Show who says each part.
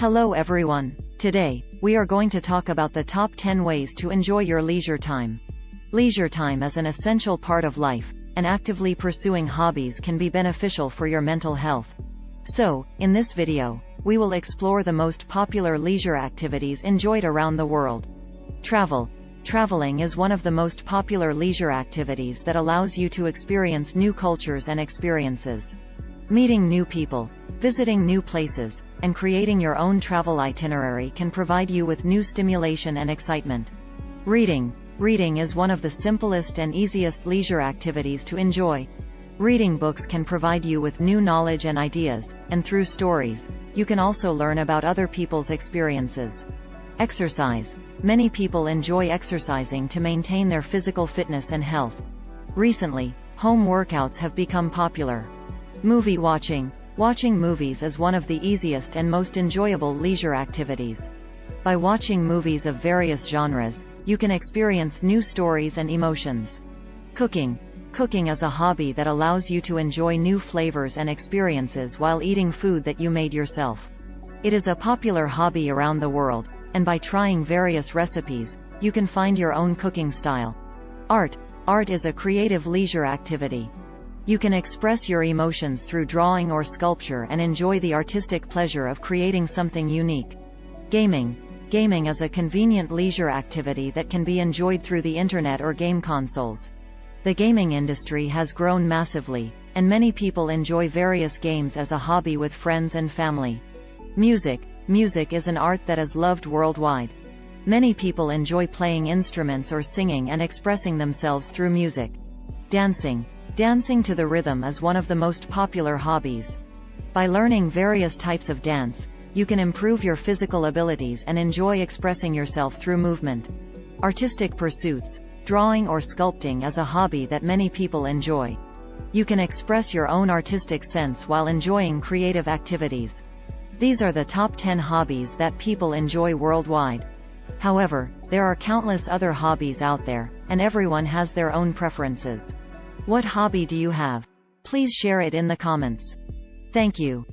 Speaker 1: Hello everyone. Today, we are going to talk about the top 10 ways to enjoy your leisure time. Leisure time is an essential part of life, and actively pursuing hobbies can be beneficial for your mental health. So, in this video, we will explore the most popular leisure activities enjoyed around the world. Travel. Traveling is one of the most popular leisure activities that allows you to experience new cultures and experiences. Meeting new people, visiting new places, and creating your own travel itinerary can provide you with new stimulation and excitement. Reading. Reading is one of the simplest and easiest leisure activities to enjoy. Reading books can provide you with new knowledge and ideas, and through stories, you can also learn about other people's experiences. Exercise. Many people enjoy exercising to maintain their physical fitness and health. Recently, home workouts have become popular. Movie watching. Watching movies is one of the easiest and most enjoyable leisure activities. By watching movies of various genres, you can experience new stories and emotions. Cooking. Cooking is a hobby that allows you to enjoy new flavors and experiences while eating food that you made yourself. It is a popular hobby around the world, and by trying various recipes, you can find your own cooking style. Art. Art is a creative leisure activity. You can express your emotions through drawing or sculpture and enjoy the artistic pleasure of creating something unique. Gaming. Gaming is a convenient leisure activity that can be enjoyed through the internet or game consoles. The gaming industry has grown massively, and many people enjoy various games as a hobby with friends and family. Music. Music is an art that is loved worldwide. Many people enjoy playing instruments or singing and expressing themselves through music. Dancing. Dancing to the rhythm is one of the most popular hobbies. By learning various types of dance, you can improve your physical abilities and enjoy expressing yourself through movement. Artistic pursuits, drawing or sculpting is a hobby that many people enjoy. You can express your own artistic sense while enjoying creative activities. These are the top 10 hobbies that people enjoy worldwide. However, there are countless other hobbies out there, and everyone has their own preferences. What hobby do you have? Please share it in the comments. Thank you.